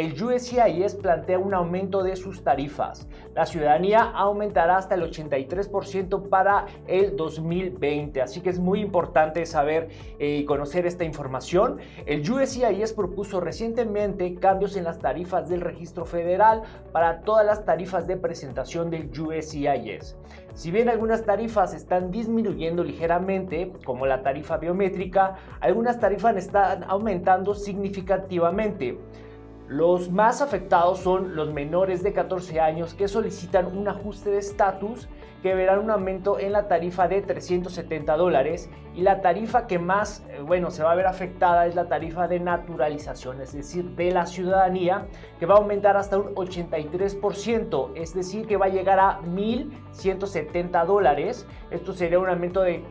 el USCIS plantea un aumento de sus tarifas. La ciudadanía aumentará hasta el 83% para el 2020, así que es muy importante saber eh, y conocer esta información. El USCIS propuso recientemente cambios en las tarifas del registro federal para todas las tarifas de presentación del USCIS. Si bien algunas tarifas están disminuyendo ligeramente, como la tarifa biométrica, algunas tarifas están aumentando significativamente. Los más afectados son los menores de 14 años que solicitan un ajuste de estatus que verán un aumento en la tarifa de 370 dólares y la tarifa que más, eh, bueno, se va a ver afectada es la tarifa de naturalización, es decir, de la ciudadanía, que va a aumentar hasta un 83%, es decir, que va a llegar a 1.170 dólares. Esto sería un aumento de,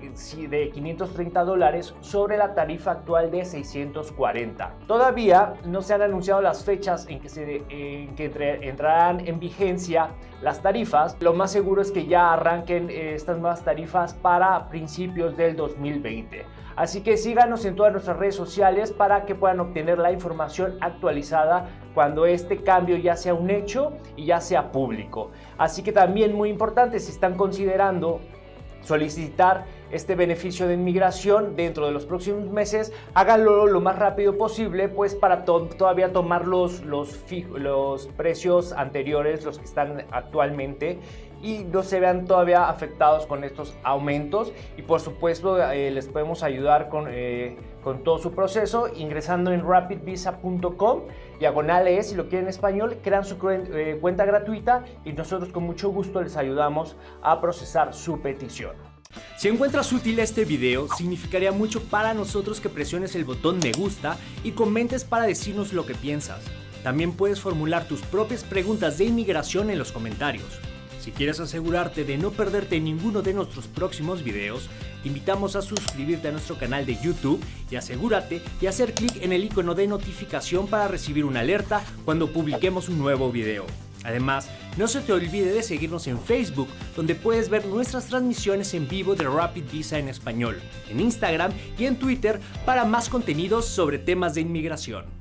de 530 dólares sobre la tarifa actual de 640. Todavía no se han anunciado las fechas en que, se, que entrarán en vigencia las tarifas. Lo más seguro es que ya arranquen eh, estas nuevas tarifas para principios del 2020. Así que síganos en todas nuestras redes sociales para que puedan obtener la información actualizada cuando este cambio ya sea un hecho y ya sea público. Así que también muy importante, si están considerando solicitar este beneficio de inmigración dentro de los próximos meses, háganlo lo más rápido posible, pues para todavía tomar los, los, los precios anteriores, los que están actualmente, y no se vean todavía afectados con estos aumentos. Y por supuesto eh, les podemos ayudar con, eh, con todo su proceso ingresando en rapidvisa.com, diagonales, si lo quieren en español, crean su eh, cuenta gratuita y nosotros con mucho gusto les ayudamos a procesar su petición. Si encuentras útil este video, significaría mucho para nosotros que presiones el botón me gusta y comentes para decirnos lo que piensas. También puedes formular tus propias preguntas de inmigración en los comentarios. Si quieres asegurarte de no perderte ninguno de nuestros próximos videos, te invitamos a suscribirte a nuestro canal de YouTube y asegúrate de hacer clic en el icono de notificación para recibir una alerta cuando publiquemos un nuevo video. Además, no se te olvide de seguirnos en Facebook, donde puedes ver nuestras transmisiones en vivo de Rapid Visa en español, en Instagram y en Twitter para más contenidos sobre temas de inmigración.